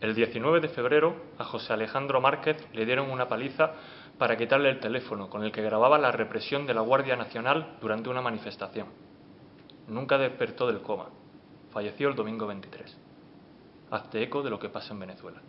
El 19 de febrero a José Alejandro Márquez le dieron una paliza para quitarle el teléfono con el que grababa la represión de la Guardia Nacional durante una manifestación. Nunca despertó del coma. Falleció el domingo 23. Hazte eco de lo que pasa en Venezuela.